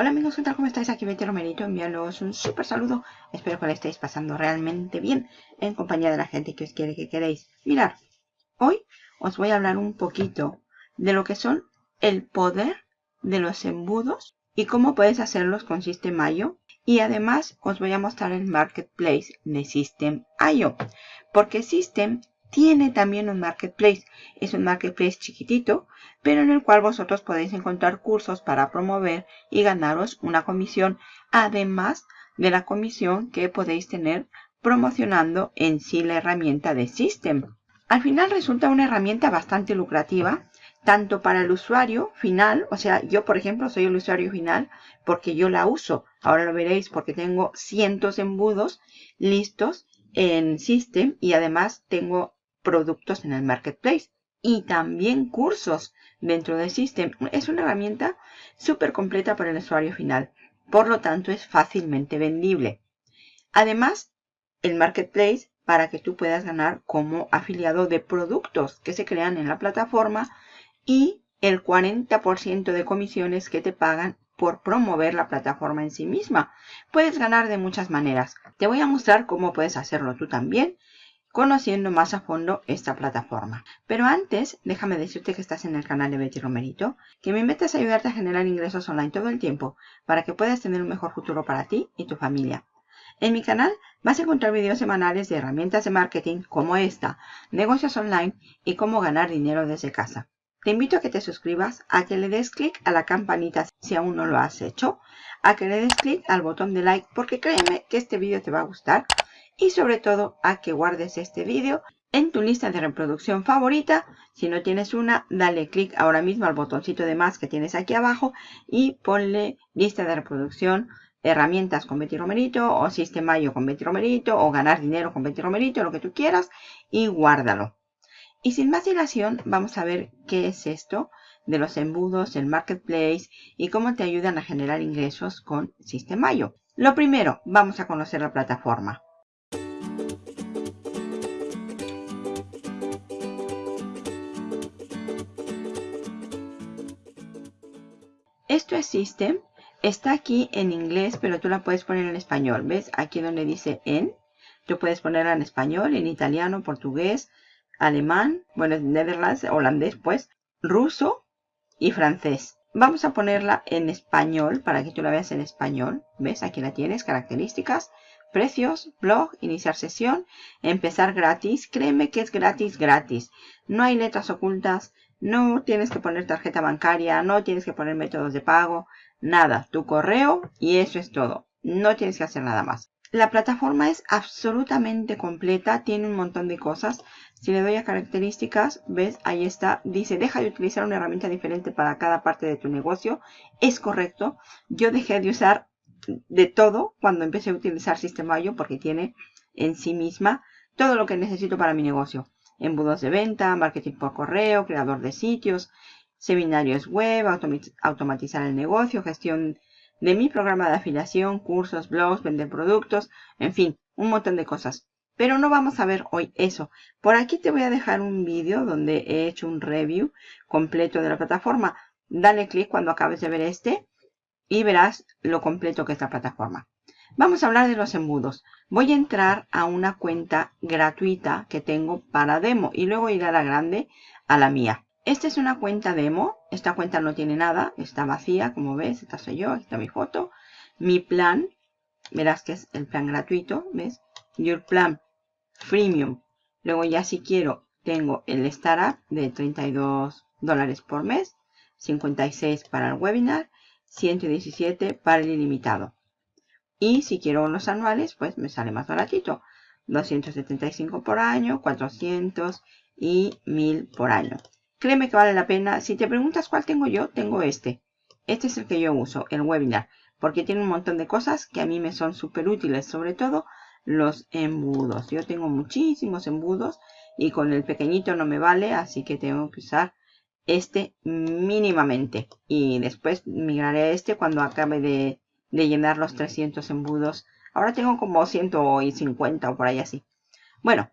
Hola amigos, ¿qué tal? ¿Cómo estáis? Aquí Betty Romerito enviándoos un súper saludo. Espero que lo estéis pasando realmente bien en compañía de la gente que os quiere que queréis. Mirad, hoy os voy a hablar un poquito de lo que son el poder de los embudos y cómo puedes hacerlos con System.io. Y además os voy a mostrar el Marketplace de System.io. Porque System tiene también un marketplace. Es un marketplace chiquitito, pero en el cual vosotros podéis encontrar cursos para promover y ganaros una comisión, además de la comisión que podéis tener promocionando en sí la herramienta de System. Al final resulta una herramienta bastante lucrativa, tanto para el usuario final, o sea, yo por ejemplo soy el usuario final porque yo la uso. Ahora lo veréis porque tengo cientos de embudos listos en System y además tengo productos en el marketplace y también cursos dentro del System. Es una herramienta súper completa para el usuario final. Por lo tanto, es fácilmente vendible. Además, el marketplace para que tú puedas ganar como afiliado de productos que se crean en la plataforma y el 40% de comisiones que te pagan por promover la plataforma en sí misma. Puedes ganar de muchas maneras. Te voy a mostrar cómo puedes hacerlo tú también conociendo más a fondo esta plataforma. Pero antes, déjame decirte que estás en el canal de Betty Romerito, que mi meta es ayudarte a generar ingresos online todo el tiempo para que puedas tener un mejor futuro para ti y tu familia. En mi canal vas a encontrar videos semanales de herramientas de marketing como esta, negocios online y cómo ganar dinero desde casa. Te invito a que te suscribas, a que le des clic a la campanita si aún no lo has hecho, a que le des clic al botón de like porque créeme que este vídeo te va a gustar y sobre todo a que guardes este vídeo en tu lista de reproducción favorita. Si no tienes una, dale clic ahora mismo al botoncito de más que tienes aquí abajo y ponle lista de reproducción, herramientas con Betty Romerito o Sistemayo con Betty Romerito o ganar dinero con Betty Romerito, lo que tú quieras y guárdalo. Y sin más dilación, vamos a ver qué es esto de los embudos, el marketplace y cómo te ayudan a generar ingresos con Sistemayo. Lo primero, vamos a conocer la plataforma. Esto es System. Está aquí en inglés, pero tú la puedes poner en español. ¿Ves? Aquí donde dice en. Tú puedes ponerla en español, en italiano, portugués, alemán, bueno, Netherlands, holandés, pues, ruso y francés. Vamos a ponerla en español para que tú la veas en español. ¿Ves? Aquí la tienes, características, precios, blog, iniciar sesión, empezar gratis. Créeme que es gratis, gratis. No hay letras ocultas, no tienes que poner tarjeta bancaria, no tienes que poner métodos de pago, nada. Tu correo y eso es todo. No tienes que hacer nada más. La plataforma es absolutamente completa, tiene un montón de cosas. Si le doy a características, ves, ahí está, dice, deja de utilizar una herramienta diferente para cada parte de tu negocio. Es correcto. Yo dejé de usar de todo cuando empecé a utilizar Sistemayo porque tiene en sí misma todo lo que necesito para mi negocio embudos de venta, marketing por correo, creador de sitios, seminarios web, automatizar el negocio, gestión de mi programa de afiliación, cursos, blogs, vender productos, en fin, un montón de cosas. Pero no vamos a ver hoy eso. Por aquí te voy a dejar un vídeo donde he hecho un review completo de la plataforma. Dale clic cuando acabes de ver este y verás lo completo que es la plataforma. Vamos a hablar de los embudos. Voy a entrar a una cuenta gratuita que tengo para demo y luego ir a la grande, a la mía. Esta es una cuenta demo. Esta cuenta no tiene nada, está vacía, como ves. Esta soy yo, aquí está mi foto. Mi plan, verás que es el plan gratuito, ¿ves? Your plan freemium. Luego ya si quiero, tengo el startup de 32 dólares por mes, 56 para el webinar, 117 para el ilimitado. Y si quiero los anuales, pues me sale más baratito. 275 por año, 400 y 1000 por año. Créeme que vale la pena. Si te preguntas cuál tengo yo, tengo este. Este es el que yo uso, el webinar. Porque tiene un montón de cosas que a mí me son súper útiles. Sobre todo los embudos. Yo tengo muchísimos embudos y con el pequeñito no me vale. Así que tengo que usar este mínimamente. Y después migraré a este cuando acabe de de llenar los 300 embudos. Ahora tengo como 150 o por ahí así. Bueno,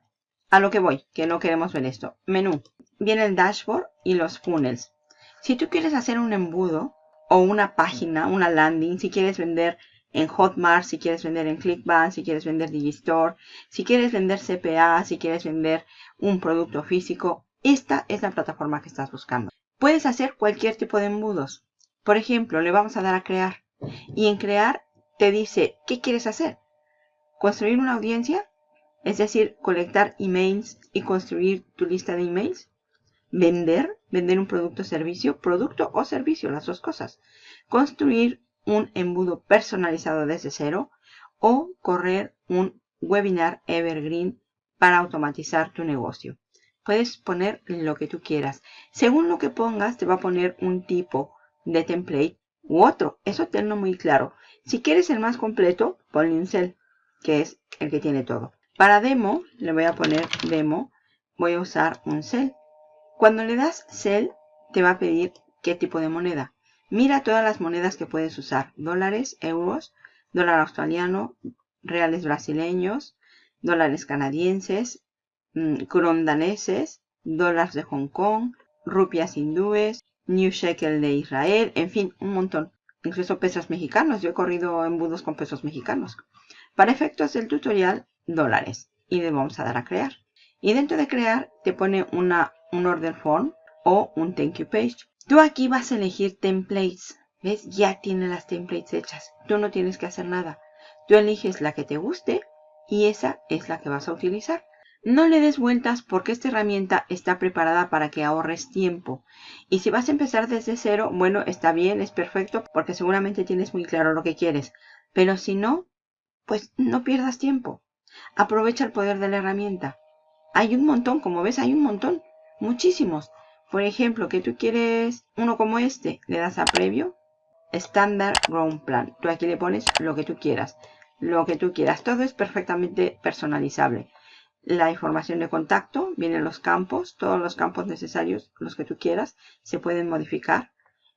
a lo que voy, que no queremos ver esto. Menú. Viene el dashboard y los funnels. Si tú quieres hacer un embudo, o una página, una landing, si quieres vender en Hotmart, si quieres vender en Clickbank, si quieres vender Digistore, si quieres vender CPA, si quieres vender un producto físico, esta es la plataforma que estás buscando. Puedes hacer cualquier tipo de embudos. Por ejemplo, le vamos a dar a crear. Y en crear te dice, ¿qué quieres hacer? ¿Construir una audiencia? Es decir, colectar emails y construir tu lista de emails. Vender, vender un producto o servicio, producto o servicio, las dos cosas. Construir un embudo personalizado desde cero o correr un webinar evergreen para automatizar tu negocio. Puedes poner lo que tú quieras. Según lo que pongas, te va a poner un tipo de template u otro. Eso tenlo muy claro. Si quieres el más completo, ponle un cel, que es el que tiene todo. Para demo, le voy a poner demo, voy a usar un cel. Cuando le das cel, te va a pedir qué tipo de moneda. Mira todas las monedas que puedes usar. Dólares, euros, dólar australiano, reales brasileños, dólares canadienses, mm, daneses, dólares de Hong Kong, rupias hindúes, New Shekel de Israel, en fin, un montón. Incluso pesos mexicanos. Yo he corrido embudos con pesos mexicanos. Para efectos del tutorial, dólares. Y le vamos a dar a crear. Y dentro de crear te pone una, un order form o un thank you page. Tú aquí vas a elegir templates. ¿Ves? Ya tiene las templates hechas. Tú no tienes que hacer nada. Tú eliges la que te guste y esa es la que vas a utilizar. No le des vueltas porque esta herramienta está preparada para que ahorres tiempo. Y si vas a empezar desde cero, bueno, está bien, es perfecto porque seguramente tienes muy claro lo que quieres. Pero si no, pues no pierdas tiempo. Aprovecha el poder de la herramienta. Hay un montón, como ves, hay un montón. Muchísimos. Por ejemplo, que tú quieres uno como este, le das a previo, Standard Ground Plan. Tú aquí le pones lo que tú quieras, lo que tú quieras. Todo es perfectamente personalizable. La información de contacto, vienen los campos, todos los campos necesarios, los que tú quieras, se pueden modificar.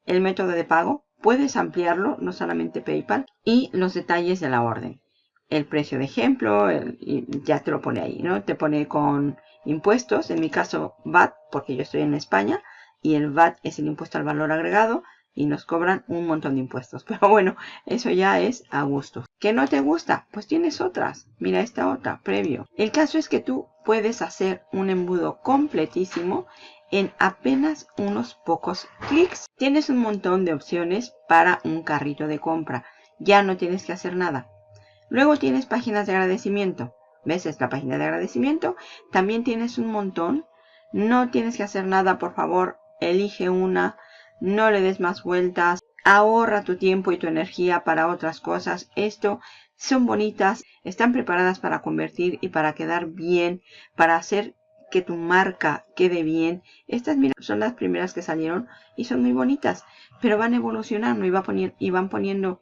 El método de pago, puedes ampliarlo, no solamente PayPal, y los detalles de la orden. El precio de ejemplo, y ya te lo pone ahí, ¿no? Te pone con impuestos, en mi caso VAT, porque yo estoy en España, y el VAT es el impuesto al valor agregado, y nos cobran un montón de impuestos. Pero bueno, eso ya es a gusto. ¿Que no te gusta? Pues tienes otras. Mira esta otra, previo. El caso es que tú puedes hacer un embudo completísimo en apenas unos pocos clics. Tienes un montón de opciones para un carrito de compra. Ya no tienes que hacer nada. Luego tienes páginas de agradecimiento. ¿Ves esta página de agradecimiento? También tienes un montón. No tienes que hacer nada, por favor, elige una. No le des más vueltas. Ahorra tu tiempo y tu energía para otras cosas. Esto son bonitas, están preparadas para convertir y para quedar bien, para hacer que tu marca quede bien. Estas son las primeras que salieron y son muy bonitas, pero van evolucionando y, va y van poniendo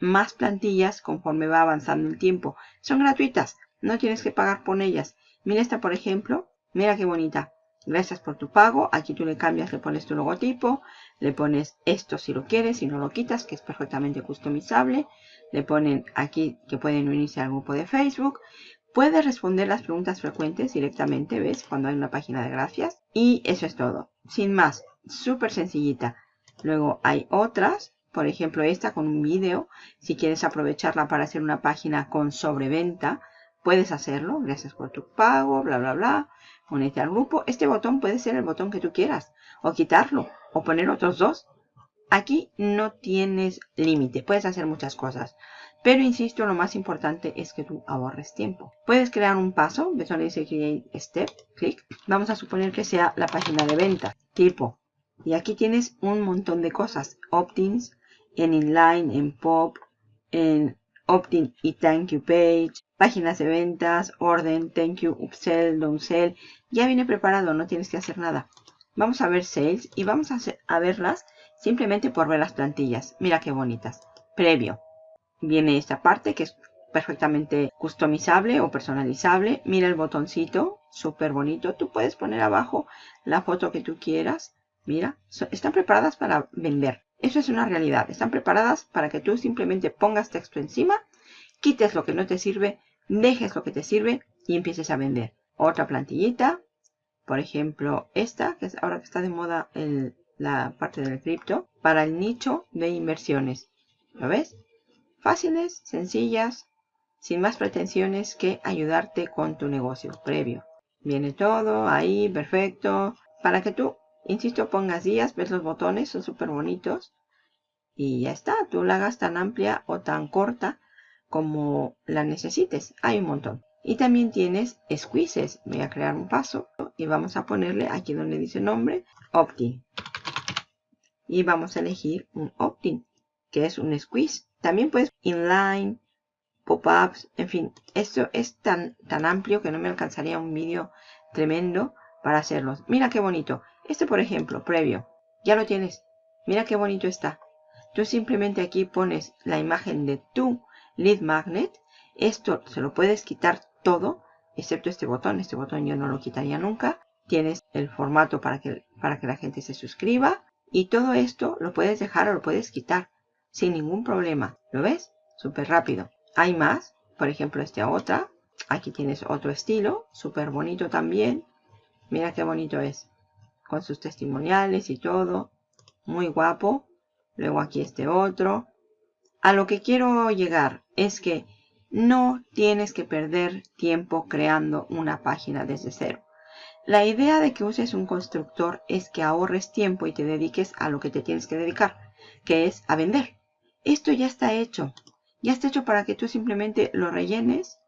más plantillas conforme va avanzando el tiempo. Son gratuitas, no tienes que pagar por ellas. Mira esta, por ejemplo. Mira qué bonita. Gracias por tu pago. Aquí tú le cambias, le pones tu logotipo. Le pones esto si lo quieres, si no lo quitas, que es perfectamente customizable. Le ponen aquí que pueden unirse al grupo de Facebook. Puedes responder las preguntas frecuentes directamente, ¿ves? Cuando hay una página de gracias. Y eso es todo. Sin más, súper sencillita. Luego hay otras, por ejemplo esta con un vídeo. Si quieres aprovecharla para hacer una página con sobreventa, Puedes hacerlo, gracias por tu pago, bla, bla, bla. Únete al grupo. Este botón puede ser el botón que tú quieras. O quitarlo. O poner otros dos. Aquí no tienes límite. Puedes hacer muchas cosas. Pero insisto, lo más importante es que tú ahorres tiempo. Puedes crear un paso. Ves donde dice Create Step. Clic. Vamos a suponer que sea la página de venta. Tipo. Y aquí tienes un montón de cosas. Opt-ins. En inline, en pop, en opt-in y thank you page, páginas de ventas, orden, thank you, upsell, downsell. Ya viene preparado, no tienes que hacer nada. Vamos a ver sales y vamos a, verlas simplemente por ver las plantillas. Mira qué bonitas. Previo. Viene esta parte que es perfectamente customizable o personalizable. Mira el botoncito, súper bonito. Tú puedes poner abajo la foto que tú quieras. Mira, están preparadas para vender. Eso es una realidad. Están preparadas para que tú simplemente pongas texto encima, quites lo que no te sirve, dejes lo que te sirve y empieces a vender. Otra plantillita, por ejemplo esta, que es ahora que está de moda el la parte del cripto, para el nicho de inversiones. ¿Lo ves? Fáciles, sencillas, sin más pretensiones que ayudarte con tu negocio previo. Viene todo ahí, perfecto, para que tú, insisto, pongas días, ves los botones, son súper bonitos. Y ya está, tú la hagas tan amplia o tan corta como la necesites. Hay un montón. Y también tienes squeezes. Voy a crear un paso y vamos a ponerle aquí donde dice nombre, opt-in. Y vamos a elegir un opt-in, que es un squeeze. También puedes inline, pop-ups, en fin. Esto es tan, tan amplio que no me alcanzaría un vídeo tremendo para hacerlos. Mira qué bonito. Este, por ejemplo, previo. Ya lo tienes. Mira qué bonito está. Tú simplemente aquí pones la imagen de tu lead magnet. Esto se lo puedes quitar todo, excepto este botón. Este botón yo no lo quitaría nunca. Tienes el formato para que, para que la gente se suscriba. Y todo esto lo puedes dejar o lo puedes quitar sin ningún problema. ¿Lo ves? Súper rápido. Hay más. Por ejemplo, este otra. Aquí tienes otro estilo. Súper bonito también. Mira qué bonito es. Con sus testimoniales y todo. Muy guapo. Luego aquí este otro. A lo que quiero llegar es que no tienes que perder tiempo creando una página desde cero. La idea de que uses un constructor es que ahorres tiempo y te dediques a lo que te tienes que dedicar, que es a vender. Esto ya está hecho. Ya está hecho para que tú simplemente lo rellenes,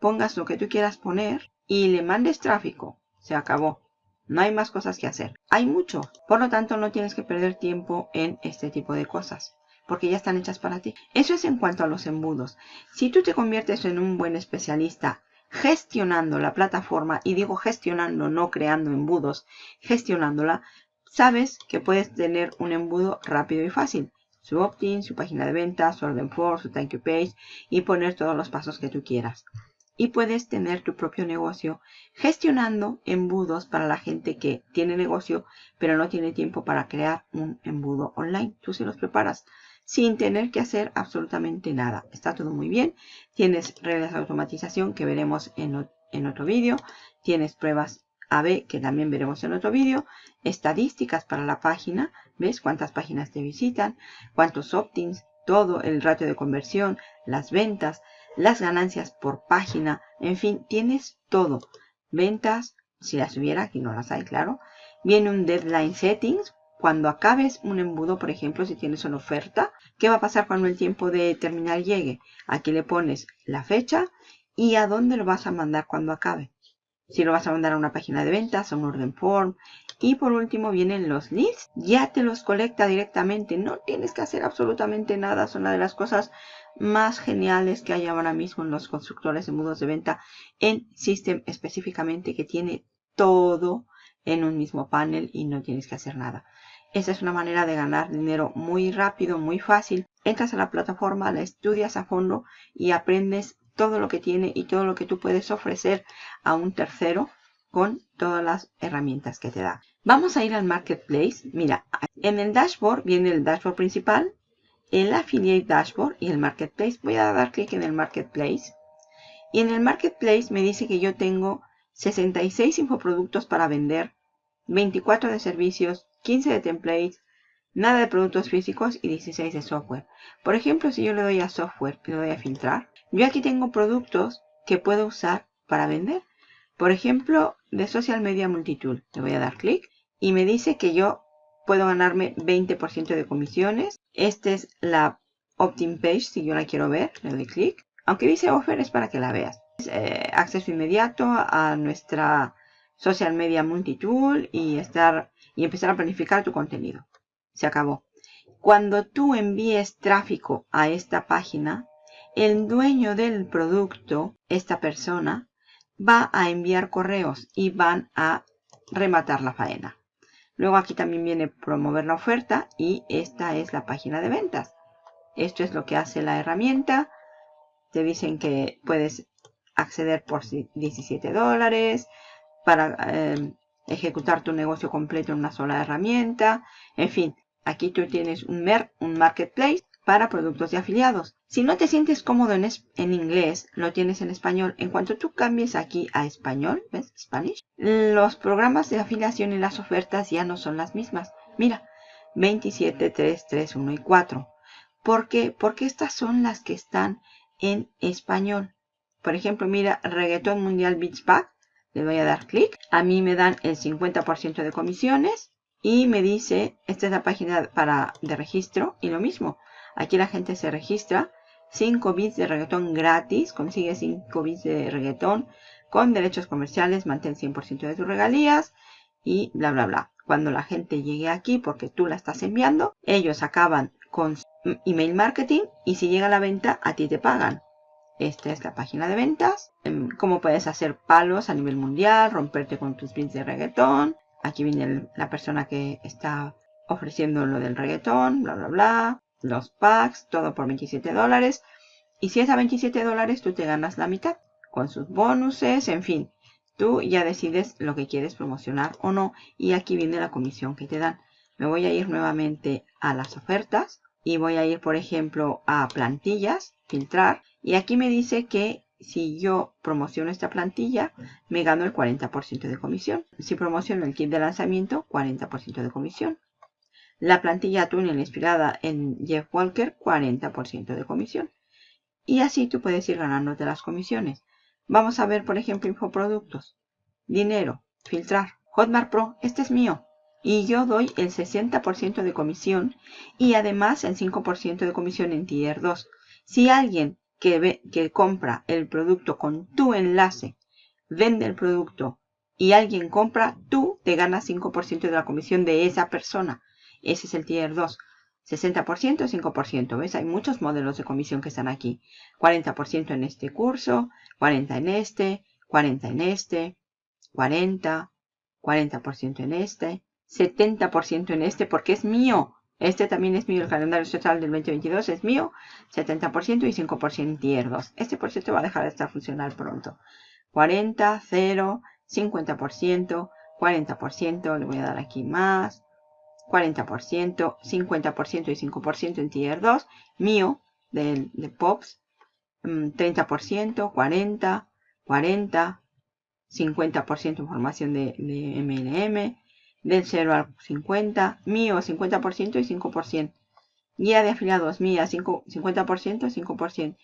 pongas lo que tú quieras poner y le mandes tráfico. Se acabó. No hay más cosas que hacer. Hay mucho. Por lo tanto, no tienes que perder tiempo en este tipo de cosas. Porque ya están hechas para ti. Eso es en cuanto a los embudos. Si tú te conviertes en un buen especialista gestionando la plataforma, y digo gestionando, no creando embudos, gestionándola, sabes que puedes tener un embudo rápido y fácil. Su opt-in, su página de ventas, su order form, su thank you page y poner todos los pasos que tú quieras y puedes tener tu propio negocio gestionando embudos para la gente que tiene negocio pero no tiene tiempo para crear un embudo online. Tú se los preparas sin tener que hacer absolutamente nada. Está todo muy bien. Tienes reglas de automatización que veremos en, en otro vídeo. Tienes pruebas AB que también veremos en otro vídeo. Estadísticas para la página. ¿Ves cuántas páginas te visitan? ¿Cuántos opt-ins? Todo el ratio de conversión, las ventas, las ganancias por página, en fin, tienes todo. Ventas, si las hubiera, aquí no las hay, claro. Viene un deadline settings. Cuando acabes un embudo, por ejemplo, si tienes una oferta, ¿qué va a pasar cuando el tiempo de terminar llegue? Aquí le pones la fecha y a dónde lo vas a mandar cuando acabe. Si lo vas a mandar a una página de ventas, a un orden form. Y por último vienen los leads. Ya te los colecta directamente. No tienes que hacer absolutamente nada. Son una de las cosas más geniales que hay ahora mismo en los constructores de mudos de venta en System específicamente que tiene todo en un mismo panel y no tienes que hacer nada. Esa es una manera de ganar dinero muy rápido, muy fácil. Entras a la plataforma, la estudias a fondo y aprendes todo lo que tiene y todo lo que tú puedes ofrecer a un tercero con todas las herramientas que te da. Vamos a ir al Marketplace. Mira, en el dashboard viene el dashboard principal, el Affiliate Dashboard y el Marketplace. Voy a dar clic en el Marketplace. Y en el Marketplace me dice que yo tengo 66 infoproductos para vender, 24 de servicios, 15 de templates, nada de productos físicos y 16 de software. Por ejemplo, si yo le doy a software y le doy a filtrar, yo aquí tengo productos que puedo usar para vender. Por ejemplo, de Social Media Multitool. Le voy a dar clic y me dice que yo puedo ganarme 20% de comisiones. Esta es la opt-in page si yo la quiero ver. Le doy clic. Aunque dice offer es para que la veas. Eh, acceso inmediato a nuestra social media multitool y, estar, y empezar a planificar tu contenido. Se acabó. Cuando tú envíes tráfico a esta página, el dueño del producto, esta persona, va a enviar correos y van a rematar la faena. Luego aquí también viene promover la oferta y esta es la página de ventas. Esto es lo que hace la herramienta. Te dicen que puedes acceder por 17 dólares para eh, ejecutar tu negocio completo en una sola herramienta. En fin, aquí tú tienes un, mer un marketplace para productos de afiliados. Si no te sientes cómodo en, en, inglés, lo tienes en español. En cuanto tú cambies aquí a español, ¿ves? Spanish, los programas de afiliación y las ofertas ya no son las mismas. Mira, 27, 3, 3, 1 y 4. ¿Por qué? Porque estas son las que están en español. Por ejemplo, mira, Reggaeton Mundial Beach Pack. Le voy a dar clic. A mí me dan el 50% de comisiones. Y me dice, esta es la página para, de registro. Y lo mismo, aquí la gente se registra. 5 bits de reggaetón gratis. Consigue 5 bits de reggaetón con derechos comerciales. Mantén 100% de tus regalías. Y bla, bla, bla. Cuando la gente llegue aquí, porque tú la estás enviando, ellos acaban con email marketing y si llega la venta, a ti te pagan. Esta es la página de ventas. Em, cómo puedes hacer palos a nivel mundial, romperte con tus bits de reggaetón. Aquí viene la persona que está ofreciendo lo del reggaetón, bla, bla, bla. Los packs, todo por 27 dólares. Y si es a 27 dólares, tú te ganas la mitad. Con sus bonuses, en fin. Tú ya decides lo que quieres promocionar o no. Y aquí viene la comisión que te dan. Me voy a ir nuevamente a las ofertas y voy a ir, por ejemplo, a plantillas, filtrar. Y aquí me dice que si yo promociono esta plantilla, me gano el 40% de comisión. Si promociono el kit de lanzamiento, 40% de comisión. La plantilla túnel inspirada en Jeff Walker, 40% de comisión. Y así tú puedes ir ganándote las comisiones. Vamos a ver, por ejemplo, infoproductos. Dinero, filtrar. Hotmart Pro, este es mío y yo doy el 60% de comisión y además el 5% de comisión en Tier 2. Si alguien que, que compra el producto con tu enlace vende el producto y alguien compra, tú te ganas 5% de la comisión de esa persona. Ese es el Tier 2. 60%, 5%. ¿Ves? Hay muchos modelos de comisión que están aquí. 40% en este curso, 40% en este, 40% en este, 40%, 40% en este, 70% en este porque es mío. Este también es mío, el calendario total del 2022 es mío, 70% y 5% en tier 2. Este por cierto va a dejar de estar funcional pronto. 40, 0, 50%, 40%, le voy a dar aquí más, 40%, 50% y 5% en tier 2, mío, de, de POPs, 30%, 40, 40, 50% información de, de MLM, del 0 al 50, mío 50% y 5%. Guía de afiliados mía 5, 50% y 5%.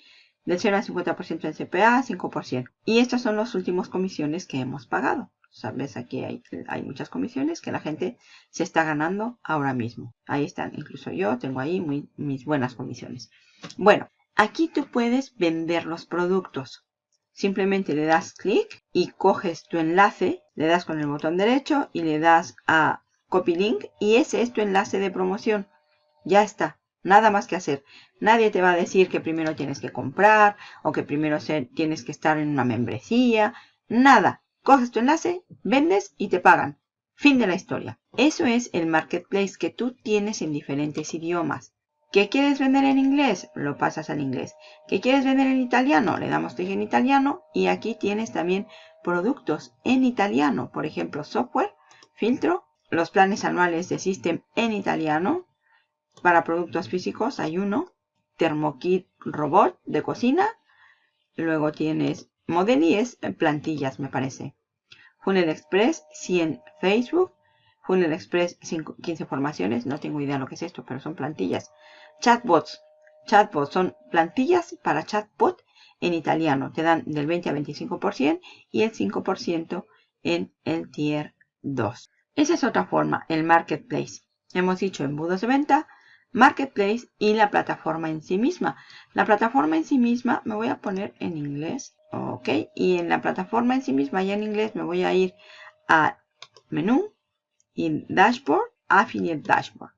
Del 0 al 50% en CPA, 5%. Y estas son las últimas comisiones que hemos pagado. Sabes, aquí hay, hay, muchas comisiones que la gente se está ganando ahora mismo. Ahí están, incluso yo tengo ahí muy, mis buenas comisiones. Bueno, aquí tú puedes vender los productos. Simplemente le das clic y coges tu enlace, le das con el botón derecho y le das a Copy Link y ese es tu enlace de promoción. Ya está, nada más que hacer. Nadie te va a decir que primero tienes que comprar o que primero tienes que estar en una membresía. Nada. Coges tu enlace, vendes y te pagan. Fin de la historia. Eso es el marketplace que tú tienes en diferentes idiomas. ¿Qué quieres vender en inglés? Lo pasas al inglés. ¿Qué quieres vender en italiano? Le damos clic en italiano y aquí tienes también productos en italiano. Por ejemplo, software, filtro, los planes anuales de System en italiano. Para productos físicos hay uno, Thermokit Robot de cocina. Luego tienes Modelies, plantillas me parece. Funnel Express, 100 Facebook. Funnel Express, 15 formaciones. No tengo idea lo que es esto, pero son plantillas. Chatbots. Chatbots son plantillas para chatbot en italiano. Te dan del 20 a 25% y el 5% en el tier 2. Esa es otra forma, el marketplace. Hemos dicho embudos de venta, marketplace y la plataforma en sí misma. La plataforma en sí misma me voy a poner en inglés. Ok, y en la plataforma en sí misma, ya en inglés, me voy a ir a menú y dashboard, affiliate dashboard.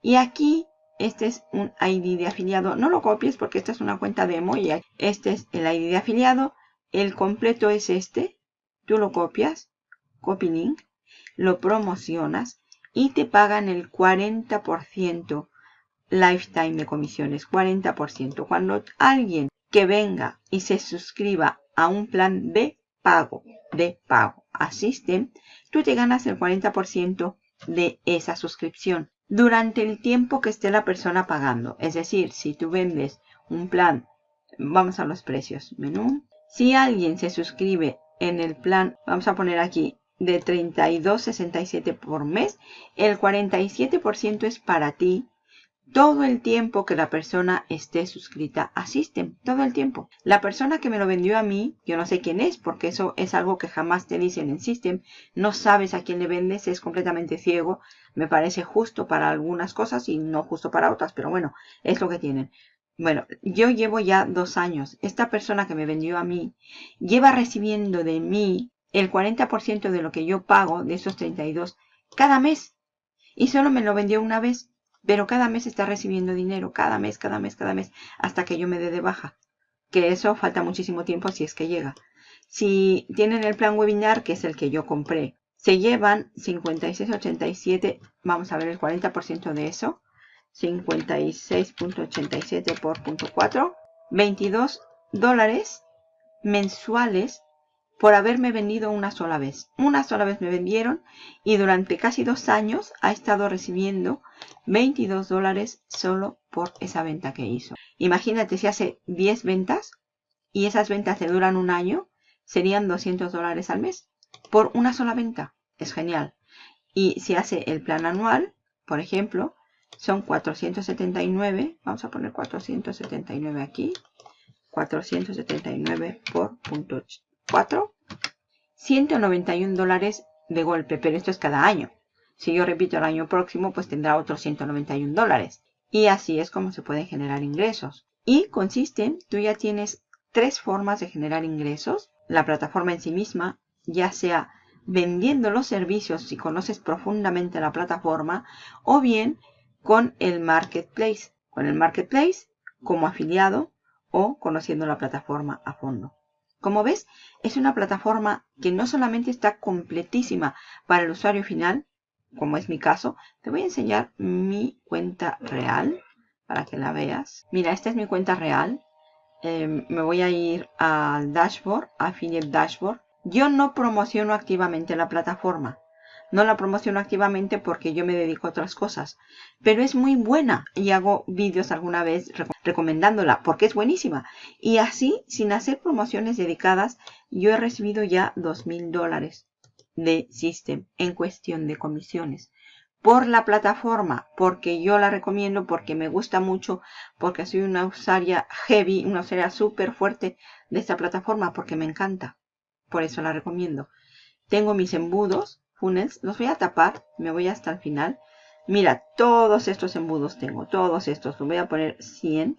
Y aquí este es un ID de afiliado. No lo copies porque esta es una cuenta demo y este es el ID de afiliado. El completo es este. Tú lo copias, copy link, lo promocionas y te pagan el 40% lifetime de comisiones. 40%. Cuando alguien que venga y se suscriba a un plan de pago, de pago a System, tú te ganas el 40% de esa suscripción durante el tiempo que esté la persona pagando. Es decir, si tú vendes un plan, vamos a los precios, menú. Si alguien se suscribe en el plan, vamos a poner aquí de 32.67 por mes, el 47% es para ti todo el tiempo que la persona esté suscrita a System, todo el tiempo. La persona que me lo vendió a mí, yo no sé quién es, porque eso es algo que jamás te dicen en System, no sabes a quién le vendes, es completamente ciego, me parece justo para algunas cosas y no justo para otras, pero bueno, es lo que tienen. Bueno, yo llevo ya dos años. Esta persona que me vendió a mí lleva recibiendo de mí el 40% de lo que yo pago de esos 32 cada mes. Y solo me lo vendió una vez. Pero cada mes está recibiendo dinero, cada mes, cada mes, cada mes, hasta que yo me dé de baja. Que eso falta muchísimo tiempo si es que llega. Si tienen el plan webinar, que es el que yo compré, se llevan 56.87, vamos a ver el 40% de eso, 56.87 por punto 4, 22 dólares mensuales por haberme vendido una sola vez. Una sola vez me vendieron y durante casi dos años ha estado recibiendo 22 dólares solo por esa venta que hizo. Imagínate si hace 10 ventas y esas ventas te duran un año, serían 200 dólares al mes por una sola venta. Es genial. Y si hace el plan anual, por ejemplo, son 479, vamos a poner 479 aquí, 479 por punto 4, 191 dólares de golpe, pero esto es cada año. Si yo repito el año próximo, pues tendrá otros 191 dólares. Y así es como se pueden generar ingresos. Y consiste, tú ya tienes tres formas de generar ingresos. La plataforma en sí misma, ya sea vendiendo los servicios si conoces profundamente la plataforma, o bien con el marketplace. Con el marketplace como afiliado o conociendo la plataforma a fondo. Como ves, es una plataforma que no solamente está completísima para el usuario final, como es mi caso, te voy a enseñar mi cuenta real para que la veas. Mira, esta es mi cuenta real. Em, me voy a ir al dashboard, affiliate dashboard. Yo no promociono activamente la plataforma. No la promociono activamente porque yo me dedico a otras cosas. Pero es muy buena y hago vídeos alguna vez recomendándola porque es buenísima. Y así, sin hacer promociones dedicadas, yo he recibido ya dos mil dólares de System en cuestión de comisiones por la plataforma, porque yo la recomiendo, porque me gusta mucho, porque soy una usuaria heavy, una usuaria súper fuerte de esta plataforma, porque me encanta. Por eso la recomiendo. Tengo mis embudos, funnels, los voy a tapar, me voy hasta el final. Mira, todos estos embudos tengo, todos estos, los voy a poner 100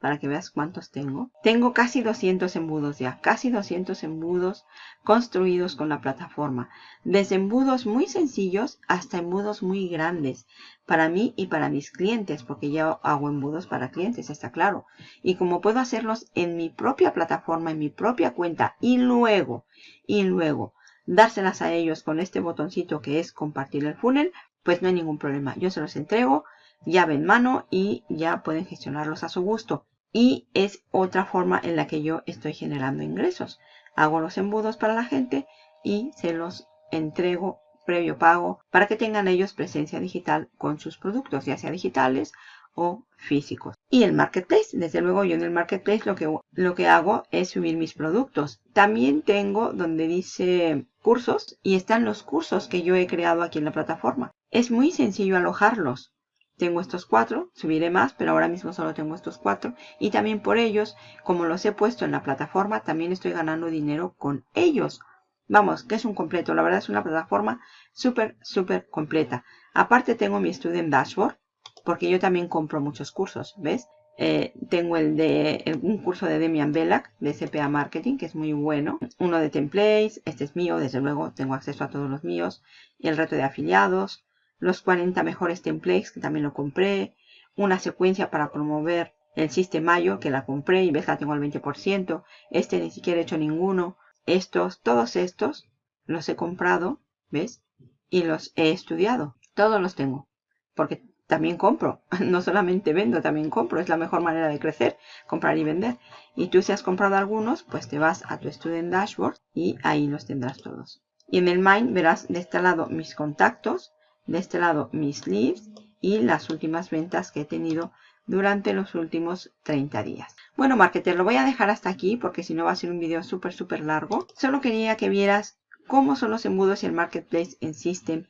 para que veas cuántos tengo. Tengo casi 200 embudos ya, casi 200 embudos construidos con la plataforma. Desde embudos muy sencillos hasta embudos muy grandes para mí y para mis clientes, porque yo hago embudos para clientes, está claro. Y como puedo hacerlos en mi propia plataforma, en mi propia cuenta y luego, y luego dárselas a ellos con este botoncito que es compartir el funnel, pues no hay ningún problema. Yo se los entrego, llave en mano y ya pueden gestionarlos a su gusto y es otra forma en la que yo estoy generando ingresos. Hago los embudos para la gente y se los entrego previo pago para que tengan ellos presencia digital con sus productos, ya sea digitales o físicos. Y el marketplace, desde luego yo en el marketplace lo que, lo que hago es subir mis productos. También tengo donde dice cursos y están los cursos que yo he creado aquí en la plataforma. Es muy sencillo alojarlos. Tengo estos cuatro, subiré más, pero ahora mismo solo tengo estos cuatro. Y también por ellos, como los he puesto en la plataforma, también estoy ganando dinero con ellos. Vamos, que es un completo. La verdad es una plataforma súper, súper completa. Aparte tengo mi Student Dashboard, porque yo también compro muchos cursos, ¿ves? Eh, tengo el de un curso de Demian Belak de CPA Marketing, que es muy bueno. Uno de templates, este es mío, desde luego tengo acceso a todos los míos. Y el reto de afiliados los 40 mejores templates que también lo compré, una secuencia para promover el Sistemayo que la compré y ves la tengo al 20%, este ni siquiera he hecho ninguno, estos, todos estos los he comprado, ¿ves? Y los he estudiado, todos los tengo, porque también compro, no solamente vendo, también compro, es la mejor manera de crecer, comprar y vender. Y tú si has comprado algunos, pues te vas a tu Student Dashboard y ahí los tendrás todos. Y en el Mind verás de este lado mis contactos, de este lado mis leads y las últimas ventas que he tenido durante los últimos 30 días. Bueno, marketer, lo voy a dejar hasta aquí porque si no va a ser un video súper, súper largo. Solo quería que vieras cómo son los embudos y el marketplace en System,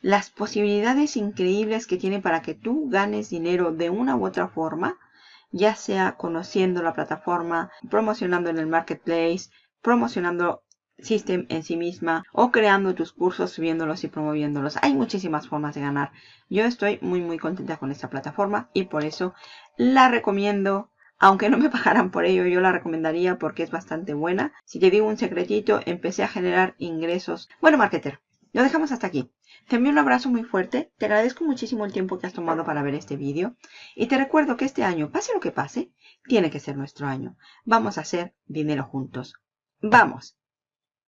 las posibilidades increíbles que tiene para que tú ganes dinero de una u otra forma, ya sea conociendo la plataforma, promocionando en el marketplace, promocionando System en sí misma o creando tus cursos, subiéndolos y promoviéndolos. Hay muchísimas formas de ganar. Yo estoy muy muy contenta con esta plataforma y por eso la recomiendo. Aunque no me pagaran por ello, yo la recomendaría porque es bastante buena. Si te digo un secretito, empecé a generar ingresos. Bueno, marketer, lo dejamos hasta aquí. Te envío un abrazo muy fuerte, te agradezco muchísimo el tiempo que has tomado para ver este vídeo y te recuerdo que este año, pase lo que pase, tiene que ser nuestro año. Vamos a hacer dinero juntos. ¡Vamos!